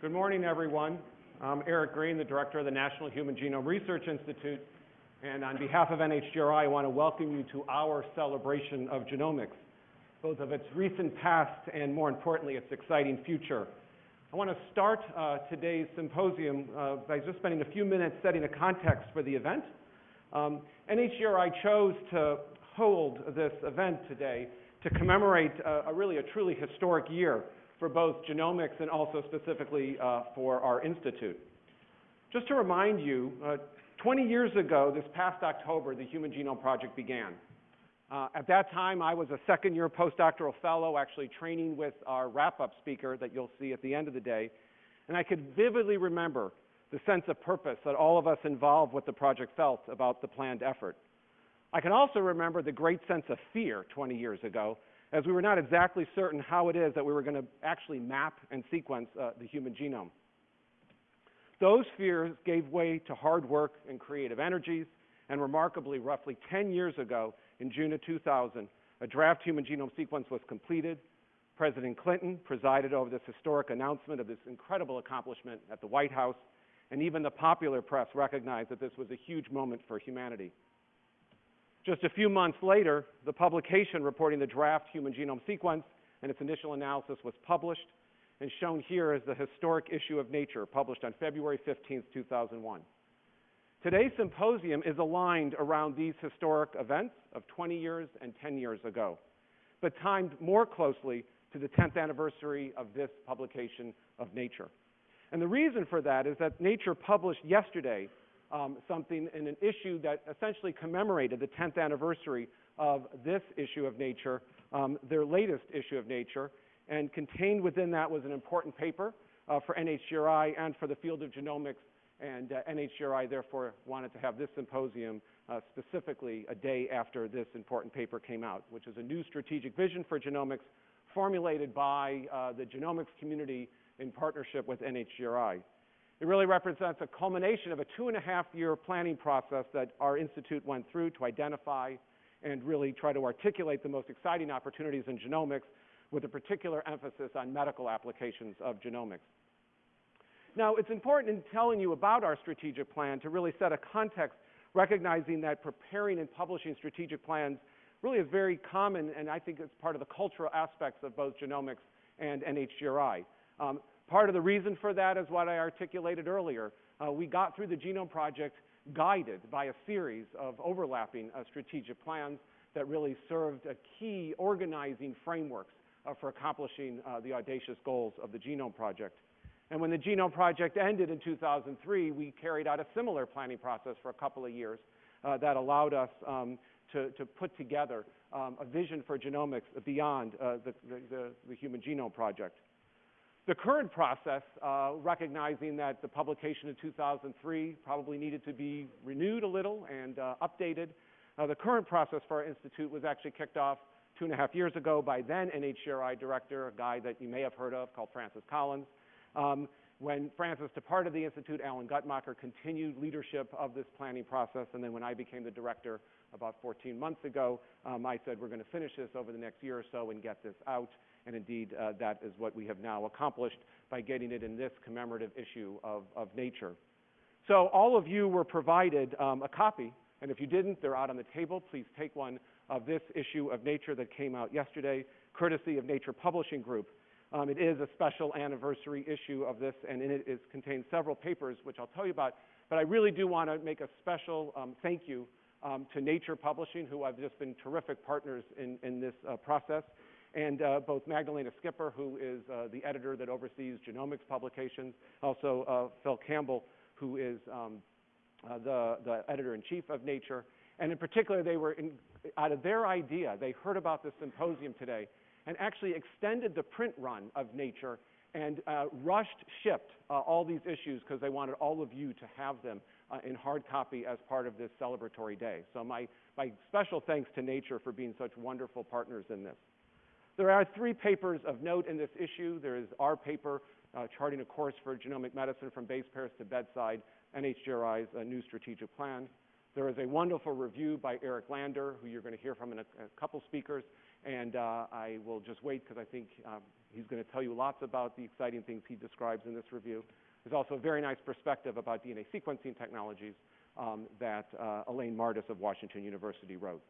Good morning, everyone. I'm Eric Green, the director of the National Human Genome Research Institute, and on behalf of NHGRI, I want to welcome you to our celebration of genomics, both of its recent past and, more importantly, its exciting future. I want to start uh, today's symposium uh, by just spending a few minutes setting a context for the event. Um, NHGRI chose to hold this event today to commemorate uh, a really a truly historic year for both genomics and also specifically uh, for our institute. Just to remind you, uh, 20 years ago, this past October, the Human Genome Project began. Uh, at that time, I was a second year postdoctoral fellow, actually training with our wrap up speaker that you'll see at the end of the day. And I could vividly remember the sense of purpose that all of us involved with the project felt about the planned effort. I can also remember the great sense of fear 20 years ago, as we were not exactly certain how it is that we were going to actually map and sequence uh, the human genome. Those fears gave way to hard work and creative energies, and remarkably, roughly 10 years ago, in June of 2000, a draft human genome sequence was completed. President Clinton presided over this historic announcement of this incredible accomplishment at the White House, and even the popular press recognized that this was a huge moment for humanity. Just a few months later, the publication reporting the draft human genome sequence and its initial analysis was published, and shown here is the historic issue of Nature, published on February 15, 2001. Today's symposium is aligned around these historic events of 20 years and 10 years ago, but timed more closely to the 10th anniversary of this publication of Nature. And the reason for that is that Nature published yesterday um, something in an issue that essentially commemorated the 10th anniversary of this issue of Nature, um, their latest issue of Nature, and contained within that was an important paper uh, for NHGRI and for the field of genomics and uh, NHGRI therefore wanted to have this symposium uh, specifically a day after this important paper came out, which is a new strategic vision for genomics formulated by uh, the genomics community in partnership with NHGRI. It really represents a culmination of a two and a half year planning process that our institute went through to identify and really try to articulate the most exciting opportunities in genomics with a particular emphasis on medical applications of genomics. Now, it's important in telling you about our strategic plan to really set a context, recognizing that preparing and publishing strategic plans really is very common, and I think it's part of the cultural aspects of both genomics and NHGRI. Um, part of the reason for that is what I articulated earlier. Uh, we got through the Genome Project guided by a series of overlapping uh, strategic plans that really served a key organizing frameworks uh, for accomplishing uh, the audacious goals of the Genome Project. And when the Genome Project ended in 2003, we carried out a similar planning process for a couple of years uh, that allowed us um, to, to, put together um, a vision for genomics beyond uh, the, the, the, Human Genome Project. The current process, uh, recognizing that the publication in 2003 probably needed to be renewed a little and uh, updated, uh, the current process for our institute was actually kicked off two and a half years ago by then NHGRI director, a guy that you may have heard of called Francis Collins. Um, when Francis departed the Institute, Alan Guttmacher continued leadership of this planning process, and then when I became the director about 14 months ago, um, I said we're going to finish this over the next year or so and get this out, and indeed uh, that is what we have now accomplished by getting it in this commemorative issue of, Nature. So all of you were provided um, a copy, and if you didn't, they're out on the table. Please take one of this issue of Nature that came out yesterday, courtesy of Nature Publishing Group. Um, it is a special anniversary issue of this, and in it contains several papers, which I'll tell you about. But I really do want to make a special thank you um, to Nature Publishing, who have just been terrific partners in, in this uh, process, and uh, both Magdalena Skipper, who is uh, the editor that oversees genomics publications, also uh, Phil Campbell, who is um, uh, the, the editor-in-chief of Nature. And in particular, they were, in, out of their idea, they heard about this symposium today, and actually extended the print run of Nature and uh, rushed shipped all these issues because they wanted all of you to have them in hard copy as part of this celebratory day. So my, my special thanks to Nature for being such wonderful partners in this. There are three papers of note in this issue. There is our paper, uh, Charting a Course for Genomic Medicine from Base Pairs to Bedside, NHGRI's uh, new strategic plan. There is a wonderful review by Eric Lander, who you're going to hear from in a, a couple speakers, and uh, I will just wait because I think um, He's going to tell you lots about the exciting things he describes in this review. There's also a very nice perspective about DNA sequencing technologies um, that uh, Elaine Mardis of Washington University wrote.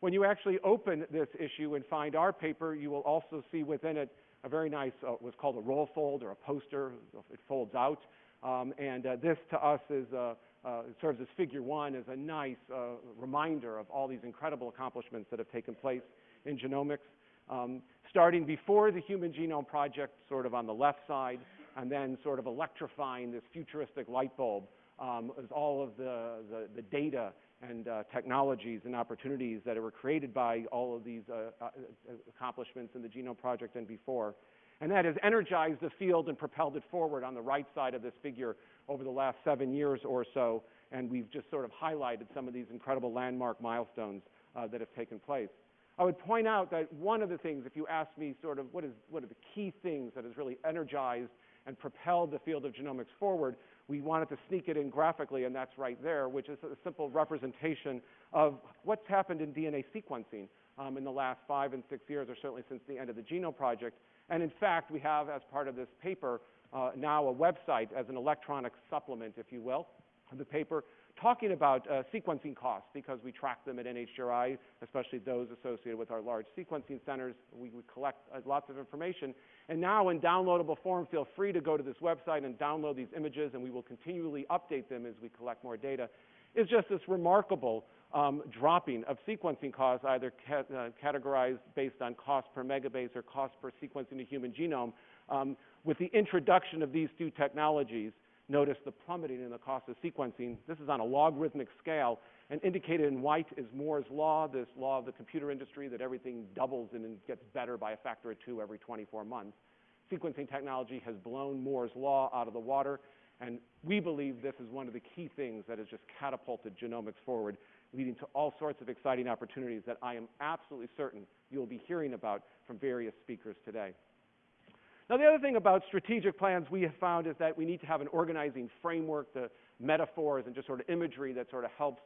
When you actually open this issue and find our paper, you will also see within it a very nice, uh, what's called a roll fold or a poster. It folds out. Um, and uh, this to us is, uh, uh serves as figure one as a nice uh, reminder of all these incredible accomplishments that have taken place in genomics. Um, starting before the Human Genome Project, sort of on the left side, and then sort of electrifying this futuristic light bulb um, as all of the, the, the data and uh, technologies and opportunities that were created by all of these uh, uh, accomplishments in the Genome Project and before. And that has energized the field and propelled it forward on the right side of this figure over the last seven years or so. And we've just sort of highlighted some of these incredible landmark milestones uh, that have taken place. I would point out that one of the things, if you ask me sort of what, is, what are the key things that has really energized and propelled the field of genomics forward, we wanted to sneak it in graphically, and that's right there, which is a simple representation of what's happened in DNA sequencing um, in the last five and six years, or certainly since the end of the Genome Project. And in fact, we have, as part of this paper, uh, now a website as an electronic supplement, if you will, the paper talking about uh, sequencing costs because we track them at NHGRI, especially those associated with our large sequencing centers. We, we collect uh, lots of information. And now in downloadable form, feel free to go to this website and download these images, and we will continually update them as we collect more data. It's just this remarkable um, dropping of sequencing costs, either ca uh, categorized based on cost per megabase or cost per sequencing the human genome. Um, with the introduction of these two technologies, notice the plummeting in the cost of sequencing. This is on a logarithmic scale, and indicated in white is Moore's law, this law of the computer industry that everything doubles and gets better by a factor of two every 24 months. Sequencing technology has blown Moore's law out of the water, and we believe this is one of the key things that has just catapulted genomics forward, leading to all sorts of exciting opportunities that I am absolutely certain you'll be hearing about from various speakers today. Now, the other thing about strategic plans we have found is that we need to have an organizing framework, the metaphors and just sort of imagery that sort of helps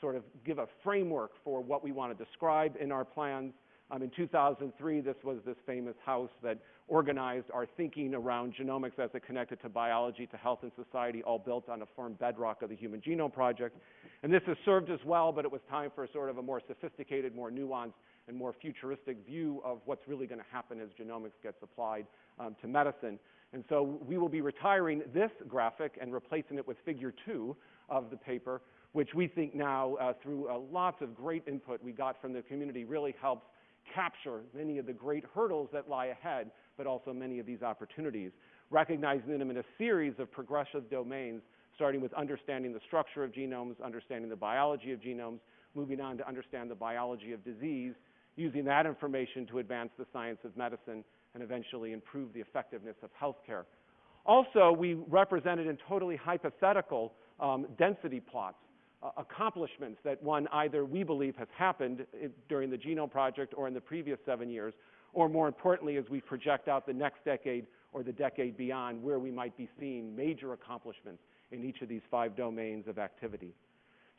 sort of give a framework for what we want to describe in our plans. Um, in 2003, this was this famous house that organized our thinking around genomics as it connected to biology, to health and society, all built on a firm bedrock of the Human Genome Project. And this has served us well, but it was time for sort of a more sophisticated, more nuanced, and more futuristic view of what's really going to happen as genomics gets applied um, to medicine. And so we will be retiring this graphic and replacing it with figure two of the paper, which we think now, uh, through uh, lots of great input we got from the community, really helps capture many of the great hurdles that lie ahead, but also many of these opportunities, recognizing them in a series of progressive domains, starting with understanding the structure of genomes, understanding the biology of genomes, moving on to understand the biology of disease, using that information to advance the science of medicine and eventually improve the effectiveness of healthcare. Also, we represented in totally hypothetical um, density plots uh, accomplishments that one either we believe has happened during the Genome Project or in the previous seven years, or more importantly, as we project out the next decade or the decade beyond, where we might be seeing major accomplishments in each of these five domains of activity.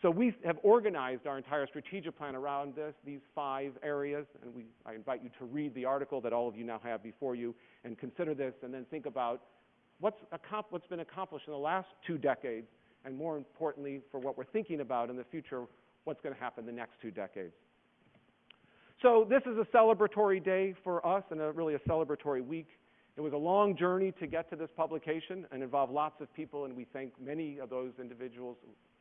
So we have organized our entire strategic plan around this, these five areas, and we, I invite you to read the article that all of you now have before you and consider this and then think about what's, what's been accomplished in the last two decades and more importantly, for what we're thinking about in the future, what's going to happen the next two decades. So this is a celebratory day for us and a, really a celebratory week. It was a long journey to get to this publication and involved lots of people, and we thank many of those individuals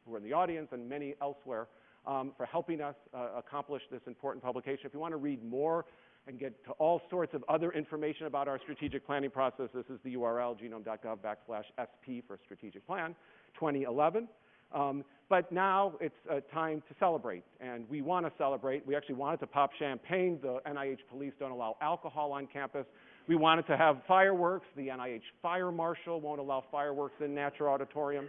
who are in the audience and many elsewhere um, for helping us uh, accomplish this important publication. If you want to read more and get to all sorts of other information about our strategic planning process, this is the URL, genome.gov backslash SP for strategic plan 2011. Um, but now it's uh, time to celebrate, and we want to celebrate. We actually wanted to pop champagne. The NIH police don't allow alcohol on campus. We wanted to have fireworks. The NIH fire marshal won't allow fireworks in Natcher Auditorium.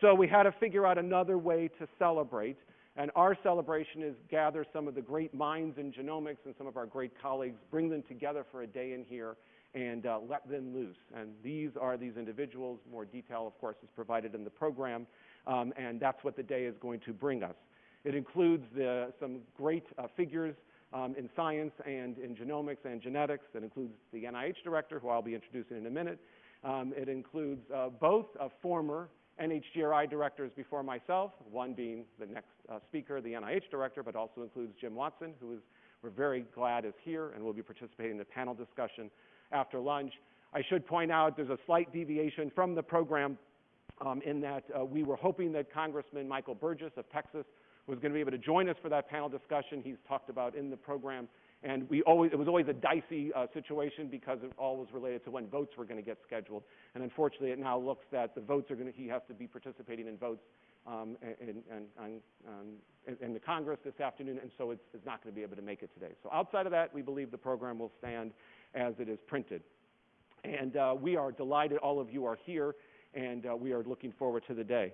So we had to figure out another way to celebrate. And our celebration is gather some of the great minds in genomics and some of our great colleagues, bring them together for a day in here, and uh, let them loose. And these are these individuals. More detail, of course, is provided in the program. Um, and that's what the day is going to bring us. It includes the, some great uh, figures um, in science and in genomics and genetics. It includes the NIH director, who I'll be introducing in a minute. Um, it includes uh, both former NHGRI directors before myself, one being the next uh, speaker, the NIH director, but also includes Jim Watson, who is, we're very glad is here and will be participating in the panel discussion after lunch. I should point out there's a slight deviation from the program um, in that uh, we were hoping that Congressman Michael Burgess of Texas was going to be able to join us for that panel discussion he's talked about in the program. And we always, it was always a dicey uh, situation because it all was related to when votes were going to get scheduled. And unfortunately, it now looks that the votes are going to, he has to be participating in votes um, in, in, um, in, the Congress this afternoon, and so it's, it's not going to be able to make it today. So outside of that, we believe the program will stand as it is printed. And uh, we are delighted all of you are here, and uh, we are looking forward to the day.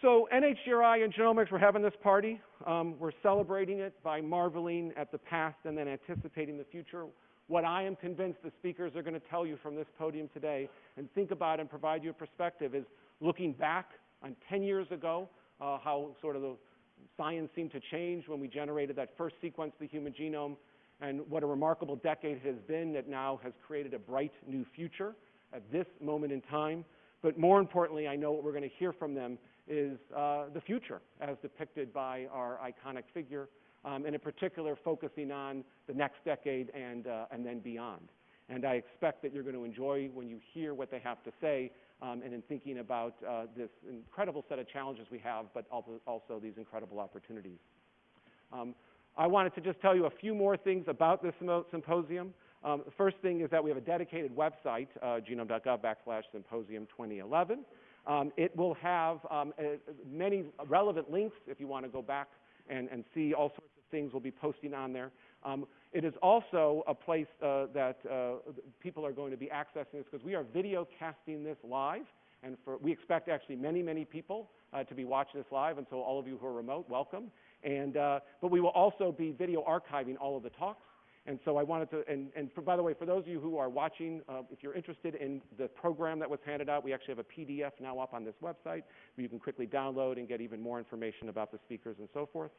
So NHGRI and genomics, we're having this party. Um, we're celebrating it by marveling at the past and then anticipating the future. What I am convinced the speakers are going to tell you from this podium today and think about and provide you a perspective is looking back on 10 years ago, uh, how sort of the science seemed to change when we generated that first sequence of the human genome, and what a remarkable decade it has been that now has created a bright new future at this moment in time. But more importantly, I know what we're going to hear from them is uh, the future as depicted by our iconic figure, um, and in particular, focusing on the next decade and uh, then beyond. And I expect that you're going to enjoy when you hear what they have to say, um, and in thinking about uh, this incredible set of challenges we have, but also these incredible opportunities. Um, I wanted to just tell you a few more things about this symposium. The first thing is that we have a dedicated website, genome.gov/symposium2011 it will have um, uh, many relevant links if you want to go back and, see all sorts of things we'll be posting on there. Um, it is also a place uh, that uh, people are going to be accessing this because we are video casting this live. And for, we expect actually many, many people to be watching this live. And so all of you who are remote, welcome. And, but we will also be video archiving all of the talks. And so I wanted to, and, and for, by the way, for those of you who are watching, uh, if you're interested in the program that was handed out, we actually have a PDF now up on this website where you can quickly download and get even more information about the speakers and so forth.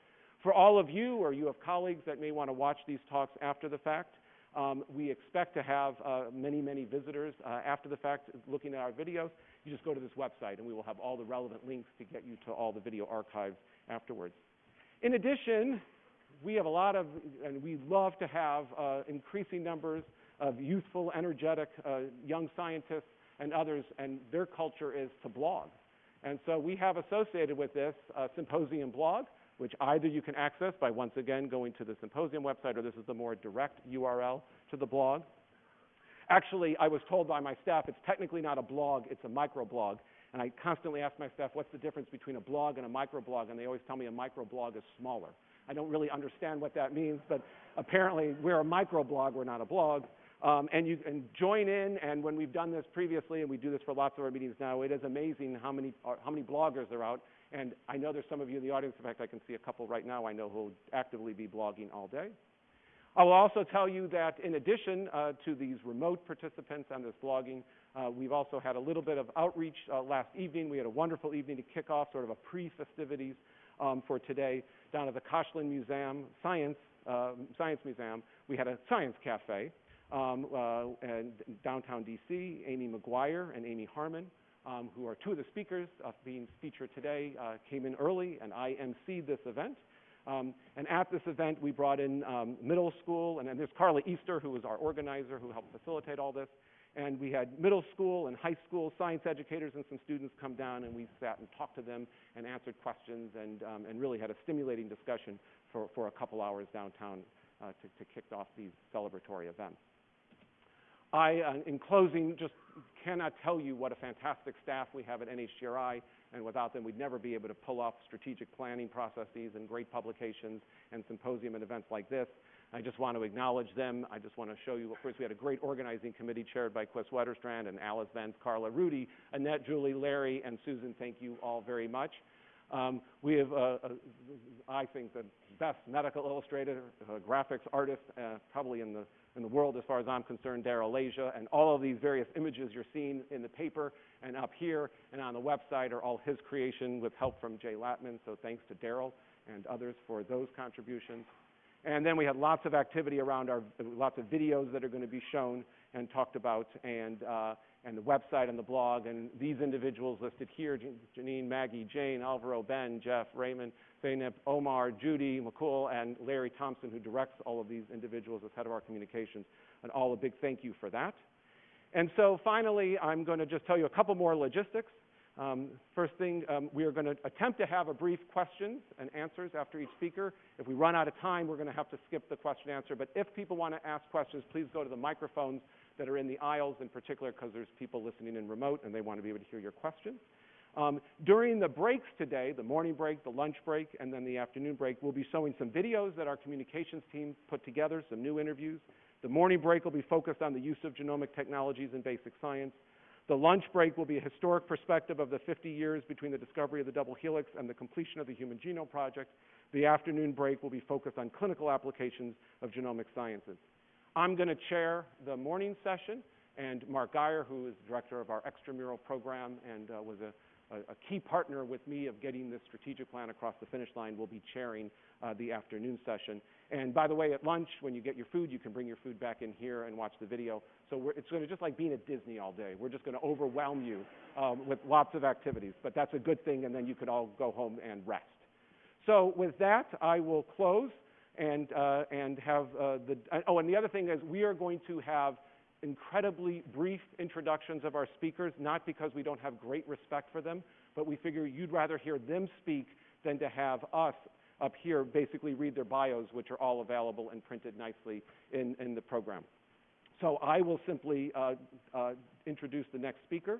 For all of you, or you have colleagues that may want to watch these talks after the fact, um, we expect to have uh, many, many visitors uh, after the fact looking at our videos. You just go to this website and we will have all the relevant links to get you to all the video archives afterwards. In addition, we have a lot of, and we love to have uh, increasing numbers of youthful, energetic uh, young scientists and others, and their culture is to blog. And so we have associated with this a symposium blog, which either you can access by once again going to the symposium website, or this is the more direct URL to the blog. Actually, I was told by my staff it's technically not a blog, it's a microblog. And I constantly ask my staff, what's the difference between a blog and a microblog? And they always tell me a microblog is smaller. I don't really understand what that means, but apparently we're a microblog, we're not a blog. Um, and you can join in, and when we've done this previously, and we do this for lots of our meetings now, it is amazing how many, uh, how many bloggers are out. And I know there's some of you in the audience, in fact, I can see a couple right now I know who will actively be blogging all day. I will also tell you that in addition uh, to these remote participants on this blogging, uh, we've also had a little bit of outreach uh, last evening. We had a wonderful evening to kick off sort of a pre-festivities um, for today down at the Koshland Museum, Science, uh, Science Museum. We had a science cafe um, uh, in downtown DC. Amy McGuire and Amy Harmon, um, who are two of the speakers uh, being featured today, uh, came in early, and I emceed this event. Um, and at this event, we brought in um, middle school, and, there's Carla Easter, who was our organizer, who helped facilitate all this. And we had middle school and high school science educators and some students come down, and we sat and talked to them and answered questions and, um, and really had a stimulating discussion for, for a couple hours downtown uh, to, to kick off these celebratory events. I, uh, in closing, just cannot tell you what a fantastic staff we have at NHGRI, and without them, we'd never be able to pull off strategic planning processes and great publications and symposium and events like this. I just want to acknowledge them. I just want to show you, of course, we had a great organizing committee chaired by Kris Wetterstrand and Alice Vance, Carla Rudy, Annette, Julie, Larry, and Susan. Thank you all very much. Um, we have, uh, uh, I think, the best medical illustrator, uh, graphics artist, probably in the, in the world as far as I'm concerned, Darryl Leja. And all of these various images you're seeing in the paper and up here and on the website are all his creation with help from Jay Latman. So thanks to Darryl and others for those contributions. And then we had lots of activity around our, lots of videos that are going to be shown and talked about, and, uh, and the website and the blog. And these individuals listed here, Janine, Maggie, Jane, Alvaro, Ben, Jeff, Raymond, Zeynep, Omar, Judy, McCool, and Larry Thompson, who directs all of these individuals as head of our communications. And all a big thank you for that. And so finally, I'm going to just tell you a couple more logistics. Um, first thing, um, we are going to attempt to have a brief questions and answers after each speaker. If we run out of time, we're going to have to skip the question answer. But if people want to ask questions, please go to the microphones that are in the aisles in particular because there's people listening in remote and they want to be able to hear your questions. Um, during the breaks today, the morning break, the lunch break, and then the afternoon break, we'll be showing some videos that our communications team put together, some new interviews. The morning break will be focused on the use of genomic technologies in basic science. The lunch break will be a historic perspective of the 50 years between the discovery of the double helix and the completion of the Human Genome Project. The afternoon break will be focused on clinical applications of genomic sciences. I'm going to chair the morning session, and Mark Guyer, who is director of our extramural program and uh, was a a, key partner with me of getting this strategic plan across the finish line will be chairing uh, the afternoon session. And by the way, at lunch, when you get your food, you can bring your food back in here and watch the video. So it's going to just like being at Disney all day. We're just going to overwhelm you um, with lots of activities. But that's a good thing, and then you could all go home and rest. So with that, I will close and, uh, and have uh, the, oh, and the other thing is we are going to have incredibly brief introductions of our speakers, not because we don't have great respect for them, but we figure you'd rather hear them speak than to have us up here basically read their bios, which are all available and printed nicely in, in the program. So I will simply uh, uh, introduce the next speaker.